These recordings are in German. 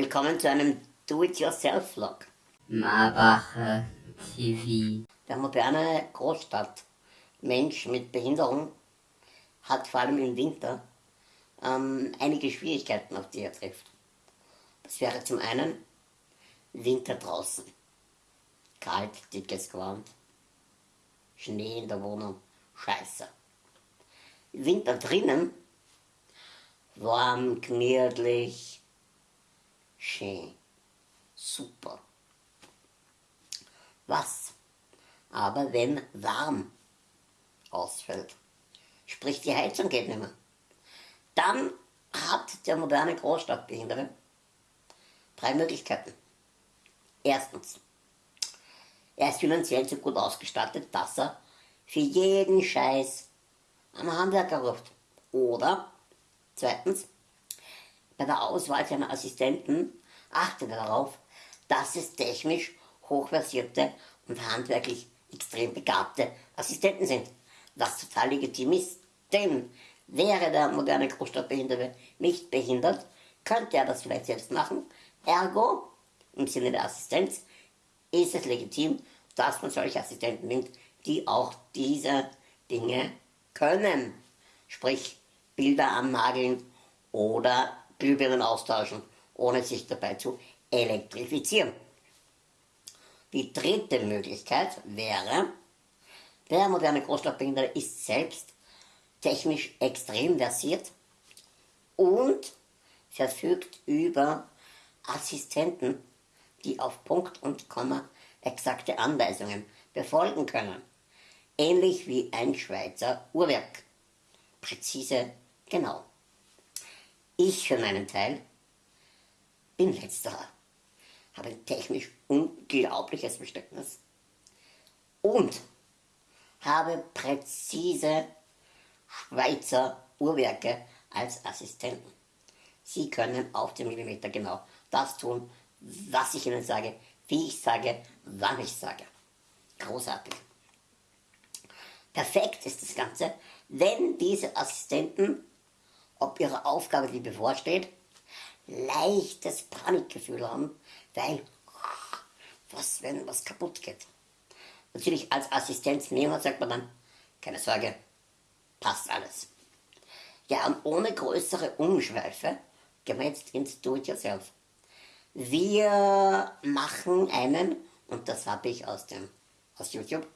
Willkommen zu einem Do-it-yourself-Vlog. Marbacher TV. Der moderne Großstadtmensch mit Behinderung hat vor allem im Winter ähm, einige Schwierigkeiten, auf die er trifft. Das wäre zum einen Winter draußen. Kalt, dickes Gewand, Schnee in der Wohnung, scheiße. Winter drinnen, warm, gemütlich, schön, super. Was aber wenn warm ausfällt, sprich die Heizung geht nicht mehr, dann hat der moderne Großstadtbehinderte drei Möglichkeiten. Erstens, er ist finanziell so gut ausgestattet, dass er für jeden Scheiß am Handwerker ruft. Oder, zweitens, bei der Auswahl seiner Assistenten achtet er darauf, dass es technisch hochversierte und handwerklich extrem begabte Assistenten sind. Was total legitim ist, denn wäre der moderne Großstadtbehinderte nicht behindert, könnte er das vielleicht selbst machen. Ergo, im Sinne der Assistenz, ist es legitim, dass man solche Assistenten nimmt, die auch diese Dinge können. Sprich, Bilder annageln oder Glühbirnen austauschen, ohne sich dabei zu elektrifizieren. Die dritte Möglichkeit wäre, der moderne Großstadtbehinderte ist selbst technisch extrem versiert und verfügt über Assistenten, die auf Punkt und Komma exakte Anweisungen befolgen können. Ähnlich wie ein Schweizer Uhrwerk. Präzise, genau. Ich für meinen Teil bin letzterer, habe ein technisch unglaubliches Verständnis und habe präzise Schweizer Uhrwerke als Assistenten. Sie können auf den Millimeter genau das tun, was ich Ihnen sage, wie ich sage, wann ich sage. Großartig. Perfekt ist das Ganze, wenn diese Assistenten, ob ihre Aufgabe, die bevorsteht, leichtes Panikgefühl haben, weil, was, wenn was kaputt geht. Natürlich als Assistenznehmer sagt man dann, keine Sorge, passt alles. Ja, und ohne größere Umschweife gehen wir jetzt ins Do-it-yourself. Wir machen einen, und das habe ich aus, dem, aus YouTube,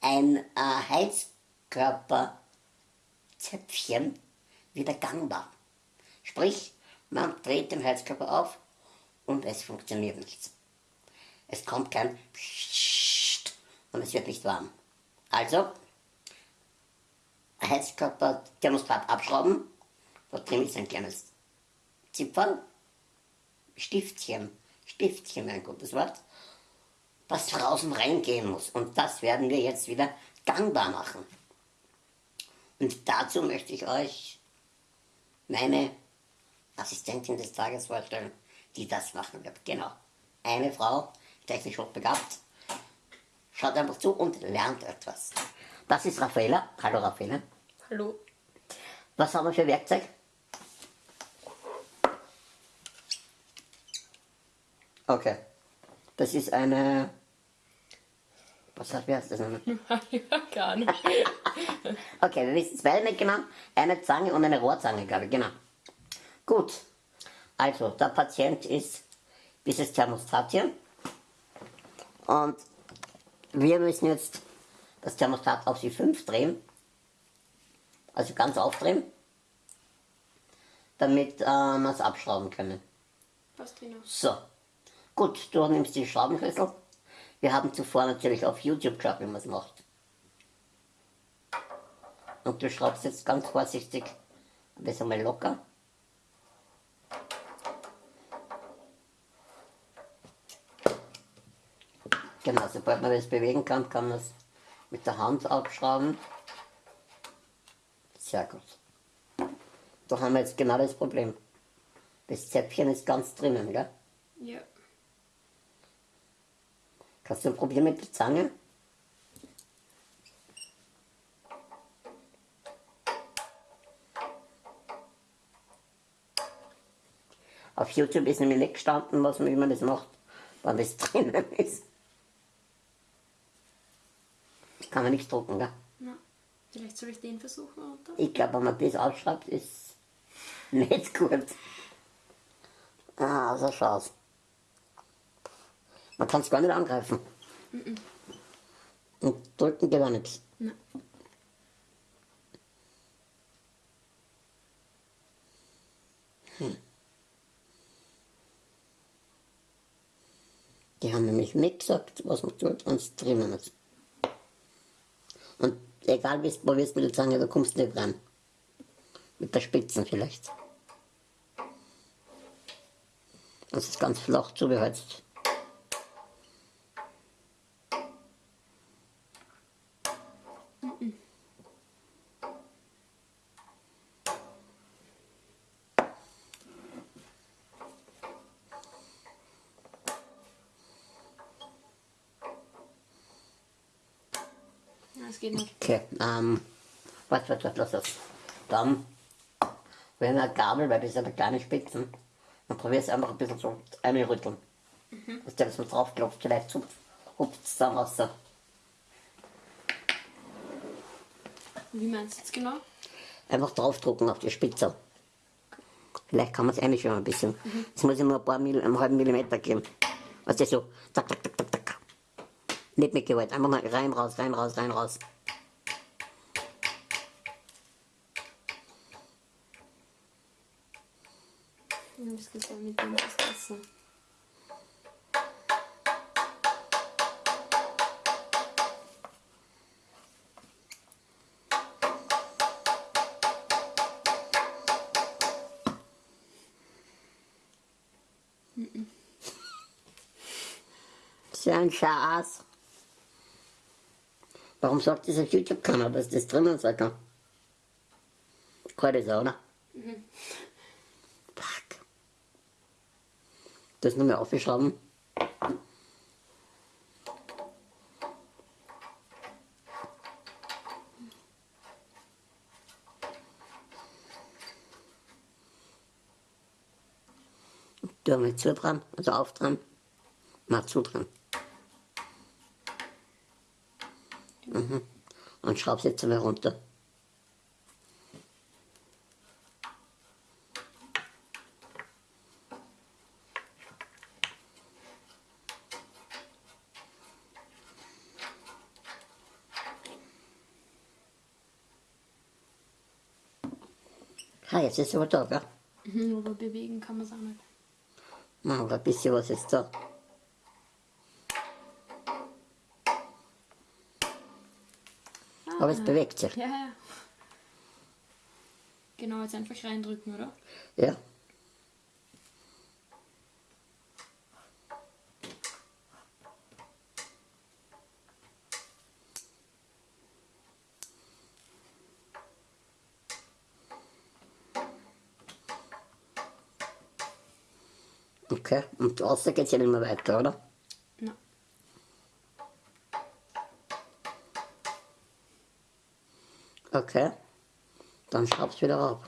ein äh, Heizkörperzäpfchen wieder gangbar. Sprich, man dreht den Heizkörper auf und es funktioniert nichts. Es kommt kein Psst und es wird nicht warm. Also, Heizkörper Thermostat abschrauben, da drin ist ein kleines Zipfern, Stiftchen, Stiftchen, ein gutes Wort, was draußen reingehen muss. Und das werden wir jetzt wieder gangbar machen. Und dazu möchte ich euch meine Assistentin des Tages vorstellen, die das machen wird. Genau. Eine Frau, technisch hochbegabt. Schaut einfach zu und lernt etwas. Das ist Raffaella. Hallo Raffaella. Hallo. Was haben wir für Werkzeug? Okay. Das ist eine. Was heißt, wie heißt das nochmal? Gar nicht. okay, wir wissen nicht genau. Eine Zange und eine Rohrzange, glaube ich, genau. Gut. Also, der Patient ist dieses Thermostat hier. Und wir müssen jetzt das Thermostat auf die 5 drehen. Also ganz aufdrehen. Damit äh, wir es abschrauben können. Passt genau. So. Gut, du nimmst den Schraubenschlüssel. Wir haben zuvor natürlich auf YouTube geschaut, wie man es macht. Und du schraubst jetzt ganz vorsichtig ein bisschen mal locker. Genau, sobald man das bewegen kann, kann man es mit der Hand abschrauben. Sehr gut. Da haben wir jetzt genau das Problem. Das Zäpfchen ist ganz drinnen, gell? Ja. Hast du ein Problem mit der Zange? Auf YouTube ist nämlich nicht gestanden, was man, wie man das macht, wenn das drinnen ist. Kann man nichts drucken, gell? Na, vielleicht soll ich den versuchen, oder? Ich glaube, wenn man das ausschreibt, ist nicht gut. Ah, so schaut's. Man kann es gar nicht angreifen. Und drücken geht auch nichts. Na. Die haben nämlich nicht gesagt, was man tut, wenn es drinnen ist. Und egal wie es probierst mit der Zange, da kommst du nicht ran. Mit der Spitzen vielleicht. Das ist ganz flach zugeheizt. Ja, es geht nicht. Okay, ähm, warte, warte, warte, lass das. Dann, wenn eine Gabel, weil das sind ja kleine Spitzen, dann probierst du einfach ein bisschen so einrütteln. Mhm. Dass der das mal draufklopft, vielleicht hupft es dann raus. Wie meinst du jetzt genau? Einfach draufdrucken auf die Spitze. Vielleicht kann man es einschwimmen ein bisschen. Jetzt muss ich nur ein paar Mill, einen halben Millimeter geben. Was ist so? Zack, zack, zack, zack, zack. Nicht mit Gewalt, einfach mal rein, raus, rein, raus, rein, raus. Habe es gesagt, mit dem ist besser. So Warum sagt dieser YouTube-Kanal, dass das drinnen sein kann? Keine Sau, oder? Fuck. Das mehr aufgeschrauben. Haben wir zu dran, also auf dran. Mal zu dran. Mhm. Und schraub's jetzt einmal runter. Ah, jetzt ist aber da, gell? Mhm, aber bewegen kann man es auch nicht. Machen wir ein bisschen was jetzt da. Aber es bewegt sich. Ja, ja. Genau, jetzt einfach reindrücken, oder? Ja. Okay, und außer geht's ja nicht mehr weiter, oder? Okay. Dann schraub's wieder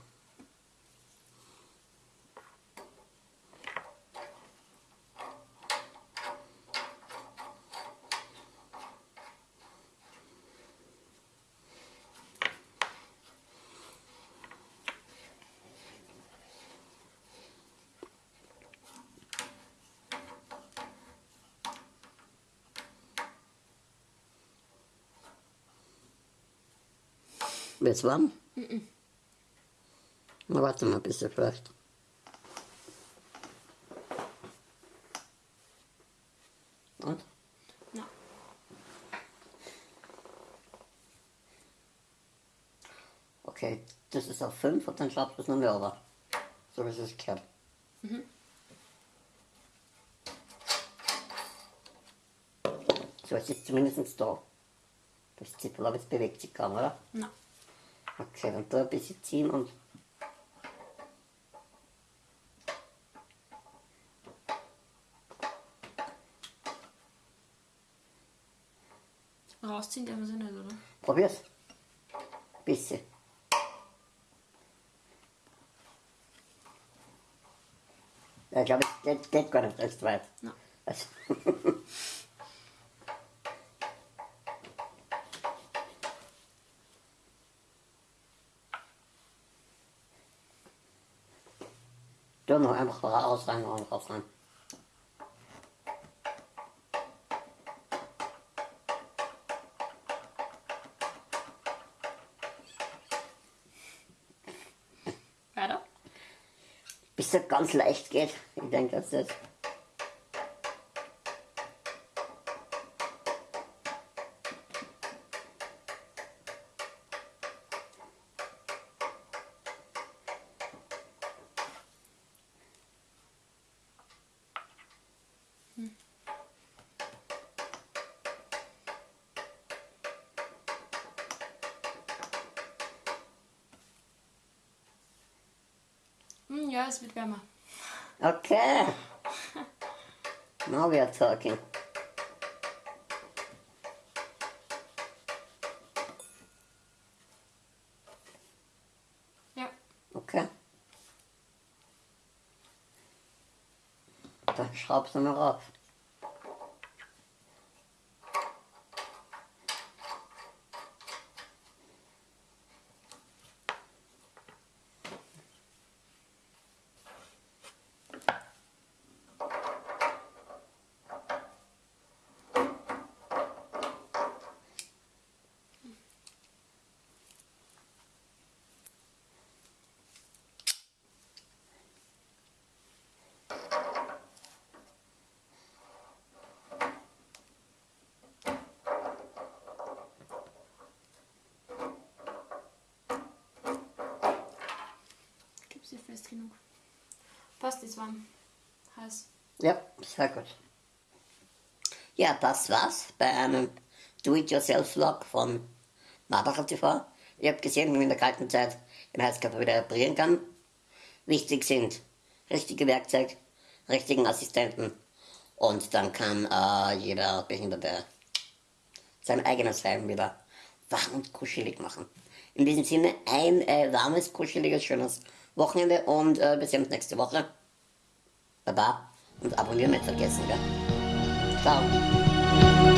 auf. Wird's warm? Na, warte mal ein bisschen vielleicht. Und? Na. Okay, das ist auf 5 und dann schraubst du es noch mehr runter. So wie es sich gehört. So, es ist zumindest da. Das Zippel, aber es bewegt sich kaum, oder? Na. Okay, dann da ein bisschen ziehen und Rausziehen darf man sie nicht, oder? probier's. Bisschen. ich glaube, das geht gar nicht recht weit. Na. Also, Du noch einfach raus rein und raus rein. Weiter. Bis das ganz leicht geht. Ich denke, dass das. Hm, ja, es wird wärmer. Okay. Now we are talking. Ja. Okay. Dann schraubst du noch auf. Fest genug. Passt, ist warm. Heiß. Ja, sehr gut. Ja, das war's bei einem Do-It-Yourself-Vlog von Marbacher TV. Ihr habt gesehen, wie man in der kalten Zeit den Heizkörper wieder reparieren kann. Wichtig sind richtige Werkzeug, richtigen Assistenten und dann kann äh, jeder Behinderte sein eigenes Heim wieder warm und kuschelig machen. In diesem Sinne ein äh, warmes, kuscheliges, schönes Wochenende und äh, wir sehen uns nächste Woche. Baba und abonnieren nicht vergessen, gell? Ciao.